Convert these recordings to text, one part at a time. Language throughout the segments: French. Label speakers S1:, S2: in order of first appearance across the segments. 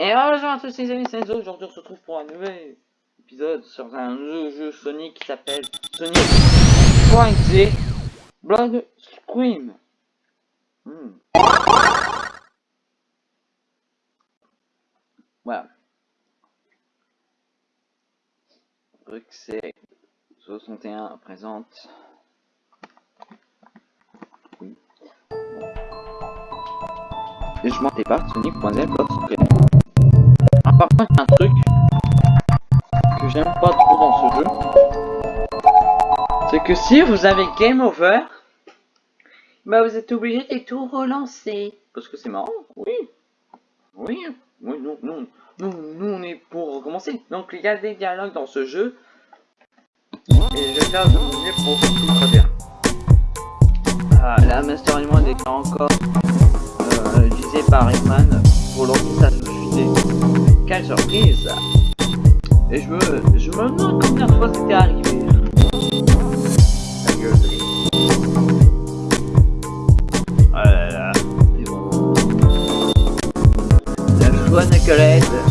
S1: Et bonjour à tous les amis, c'est aujourd'hui on se retrouve pour un nouvel épisode sur un nouveau jeu Sonic qui s'appelle Sonic Frenzy Blood Scream. Hmm. Voilà. c'est 61 présente. Oui. Et je m'en pas, Sonic.0 Blood Scream par contre, un truc que j'aime pas trop dans ce jeu. C'est que si vous avez Game Over, bah vous êtes obligé de tout relancer. Parce que c'est marrant, oui. Oui, oui, nous, nous, nous, nous, on est pour recommencer. Donc il y a des dialogues dans ce jeu. Et je vais faire de pour tout traduire. Ah, la Master Element est encore euh, utilisé par Eggman pour lancer sa société. Quelle surprise Et je me, je me demande combien de fois c'était arrivé. La gueule de Oh là là, c'est bon. Nicolette.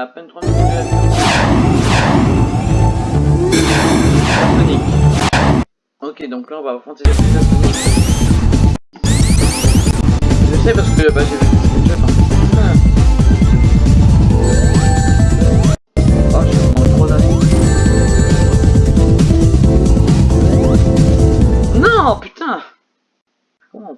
S1: À peine 3 minutes Ok, donc là on va affronter les Je sais parce que bah, j'ai vu Oh, je trop. Non, putain. Comment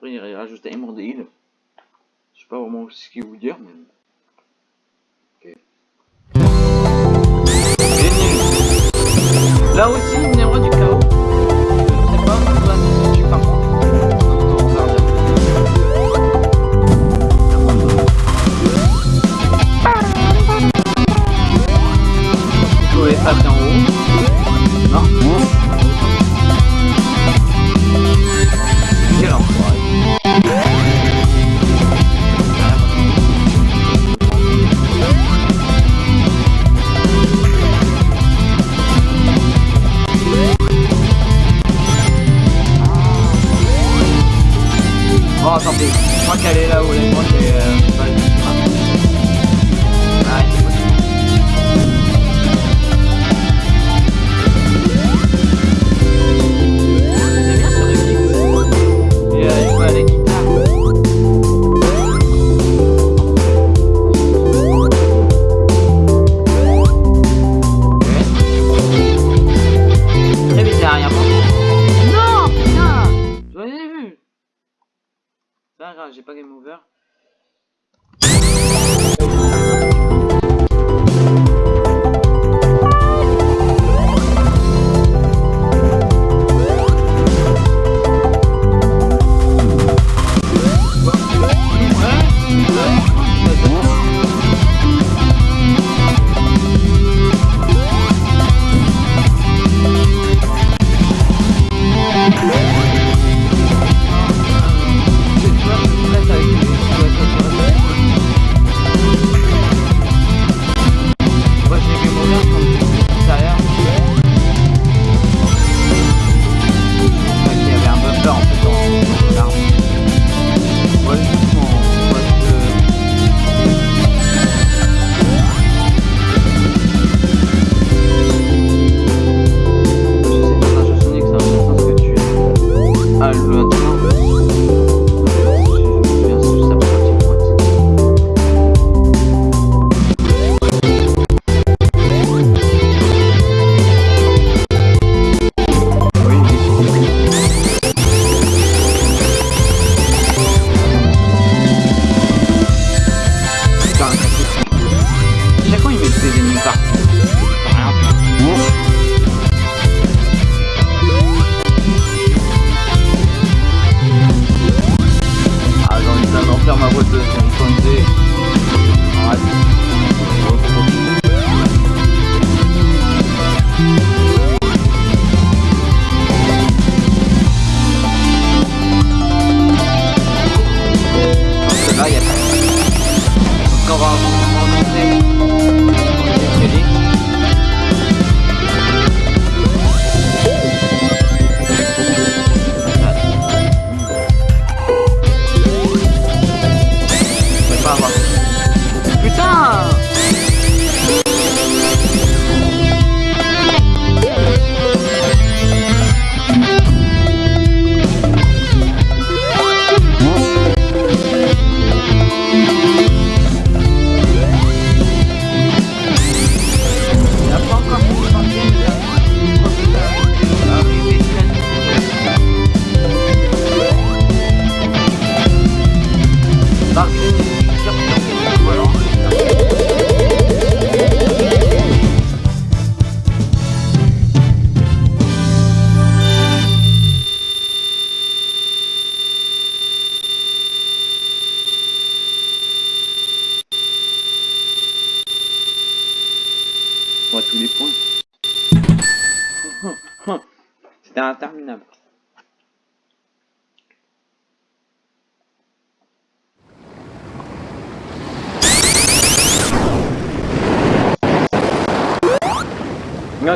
S1: Après, il rajoute un monde île. Je sais pas vraiment ce qu'il vous dire, Là aussi, il du chaos. pas grave, j'ai pas game over.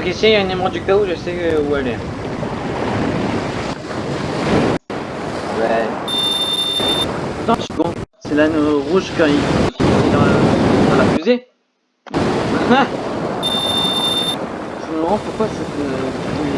S1: Donc ici, il y a une émeraude du chaos, je sais euh, où elle est. Ouais. Attends, seconde, c'est l'anneau rouge quand il est dans, la, dans la fusée. je me demande pourquoi cette...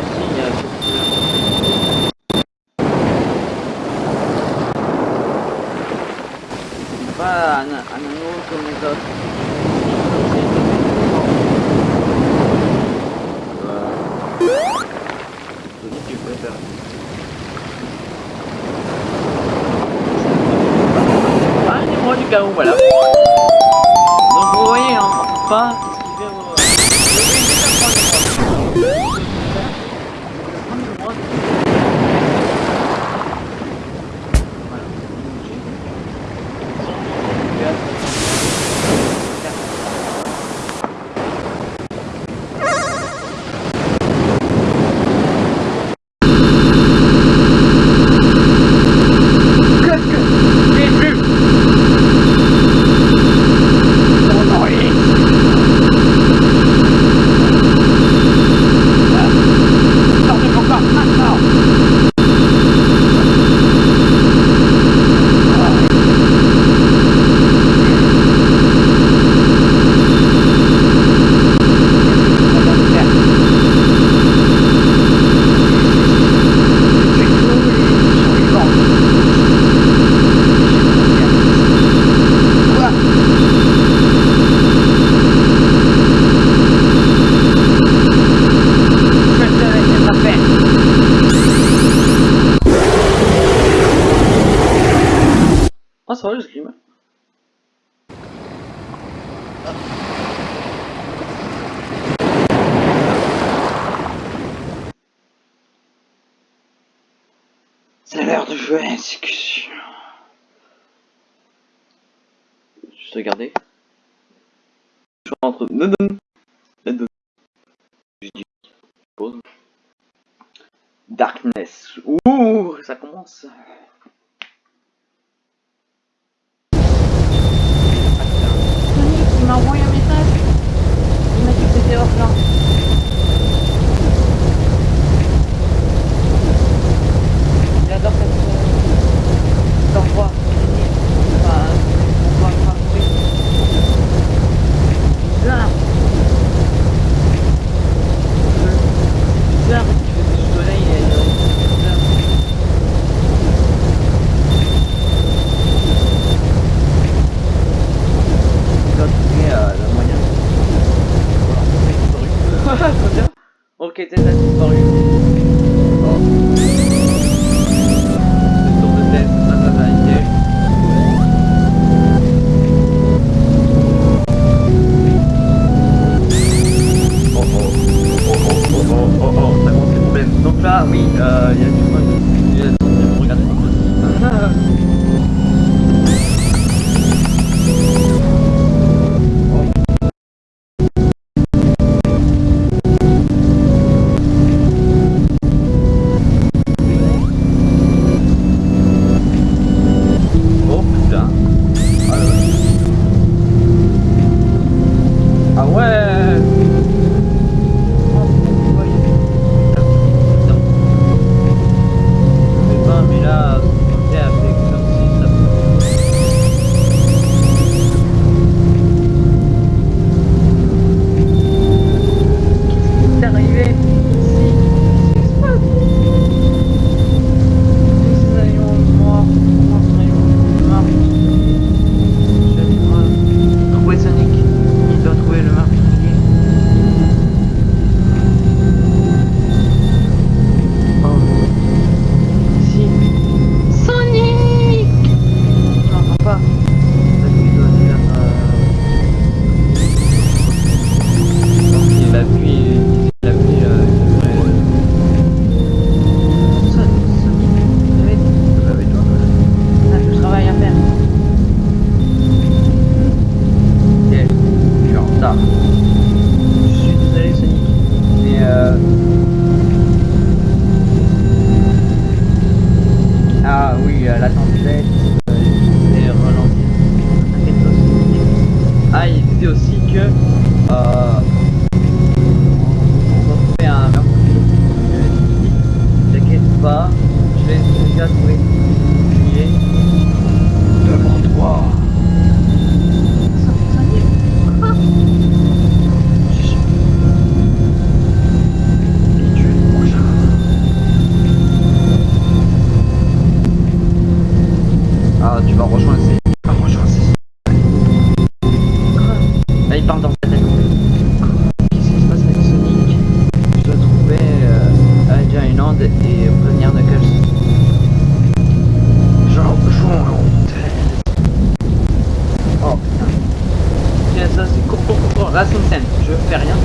S1: C'est l'heure de jouer à l'exécution. Juste regarder. Je rentre. Non, non, non. Je dis. Pause. Darkness. Ouh, ça commence. Sonic, il m'a envoyé un message. Il m'a dit que c'était hors plan. 可以在这 parle dans. Qu'est-ce qui se passe avec Sonic Je dois trouver euh, Adja Island et prévenir Knuckles. Genre, jouons Oh putain. Tiens, ça c'est court, court, court, court. Là, c'est une scène. Je fais rien.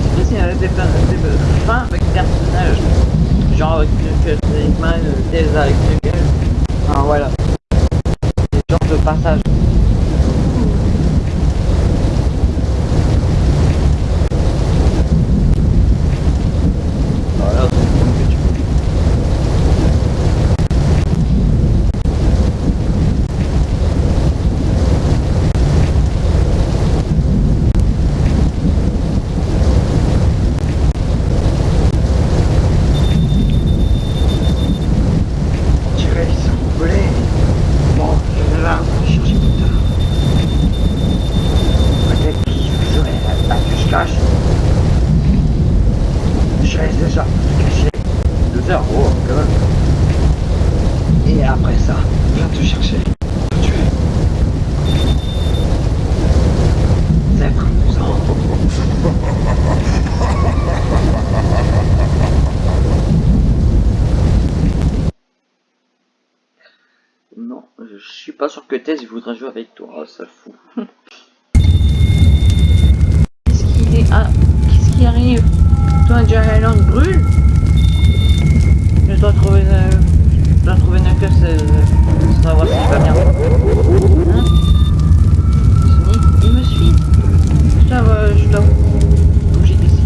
S1: Je sais pas s'il y a des, des, des fins avec des personnages. Genre avec Knuckles, Eggman, Tails avec Knuckles. Ah voilà. Des genres de passages. Voilà, c'est comme que tu peux. On dirait qu'ils sont volés. Bon, je vais là chercher plus tard. Peut-être qu'ils joueraient à la cache-cache. Je laisse déjà te cacher. Deux heures, oh, quand même. Et après ça, viens te chercher. Te tuer. C'est amusant. Non, je suis pas voudrait jouer avec toi, ça fout. Qu'est-ce qui est... Ah, qu'est-ce qui arrive? Toi, Jerry Island brûle Je dois trouver... euh, Je dois trouver Knuckles, euh, pour savoir s'il va bien. Hein? Sonic, il me suit Je dois... euh, je dois bouger d'ici.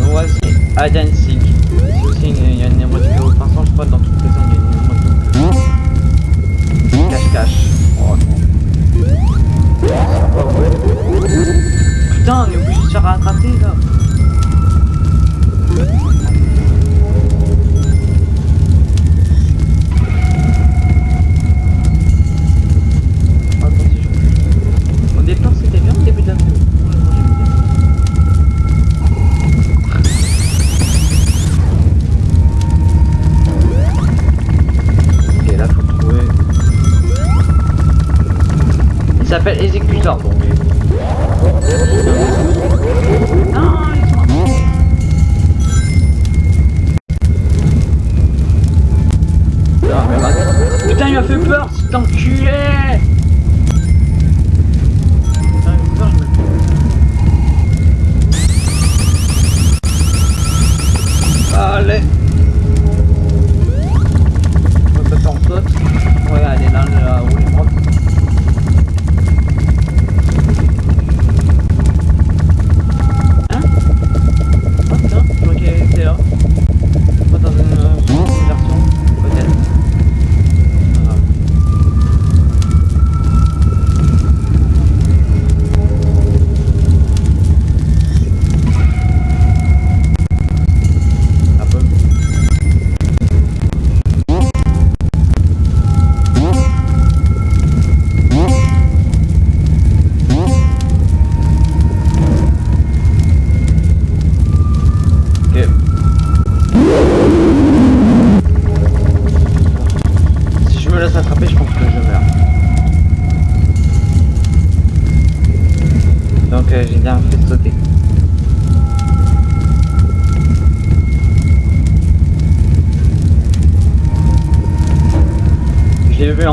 S1: Donc voici and Seek. C'est aussi une, il y a une émote de haute je crois dans toutes les Putain, on est obligé de se faire rattraper là. Au départ c'était bien au début de la s'appelle Executor donc.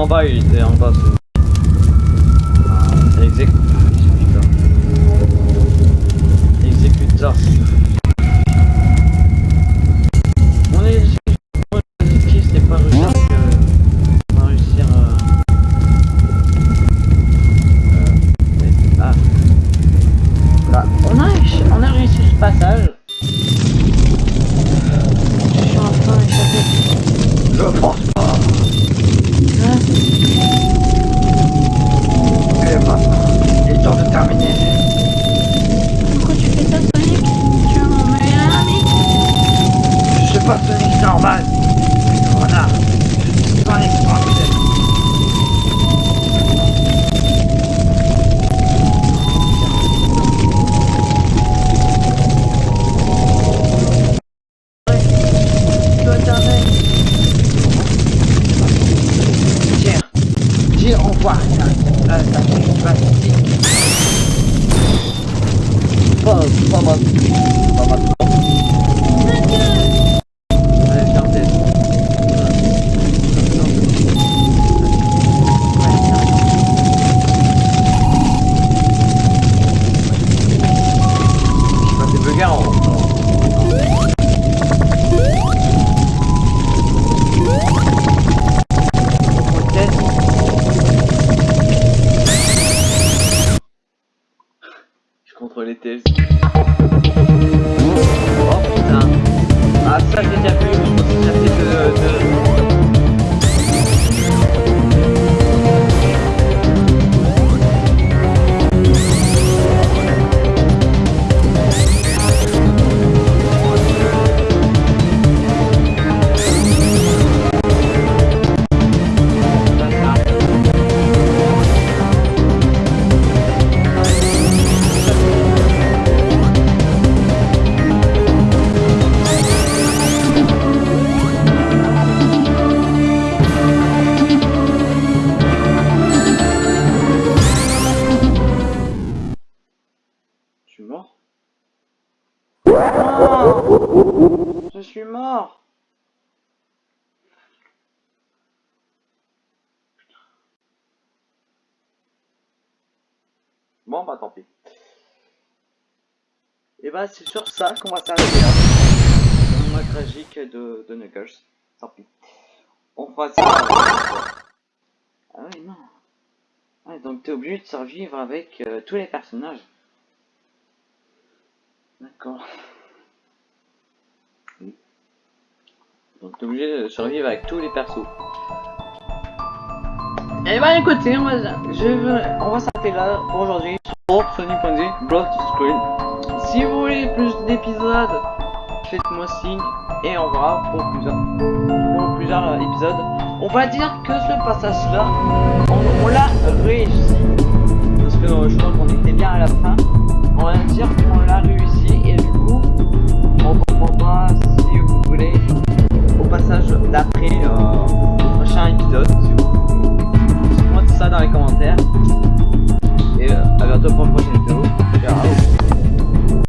S1: En bah c'est sur ça qu'on va s'arrêter là. Mois tragique de, de Knuckles. Tant pis. On fera ça. Ah oui, non. Ouais, donc t'es obligé de survivre avec euh, tous les personnages. D'accord. Donc t'es obligé de survivre avec tous les persos. Et bah écoutez, on va, s'arrêter là pour aujourd'hui sur Sony Ponzi Blood Screen. Si vous voulez plus d'épisodes, faites-moi signe et on verra pour plusieurs, plusieurs épisodes. On va dire que ce passage-là, on, l'a réussi. Parce que euh, je crois qu'on était bien à la fin. On va dire qu'on l'a réussi et du coup, on comprendra si vous voulez au passage d'après euh, le prochain épisode. Si vous Dites-moi ça dans les commentaires. Et euh, à bientôt pour une prochaine vidéo. Ciao